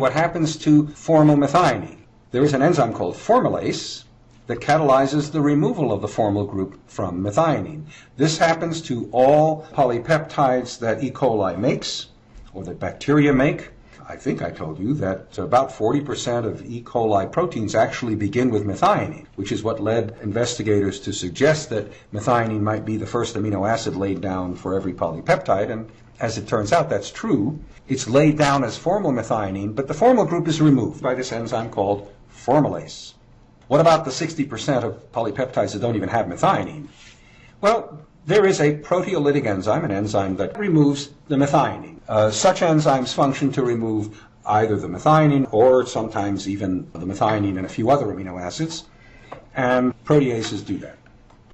what happens to formylmethionine. There is an enzyme called formylase that catalyzes the removal of the formyl group from methionine. This happens to all polypeptides that E. coli makes or that bacteria make. I think I told you that about 40% of E. coli proteins actually begin with methionine, which is what led investigators to suggest that methionine might be the first amino acid laid down for every polypeptide. And as it turns out, that's true. It's laid down as formyl methionine, but the formyl group is removed by this enzyme called formylase. What about the 60% of polypeptides that don't even have methionine? Well, there is a proteolytic enzyme, an enzyme that removes the methionine. Uh, such enzymes function to remove either the methionine or sometimes even the methionine and a few other amino acids, and proteases do that.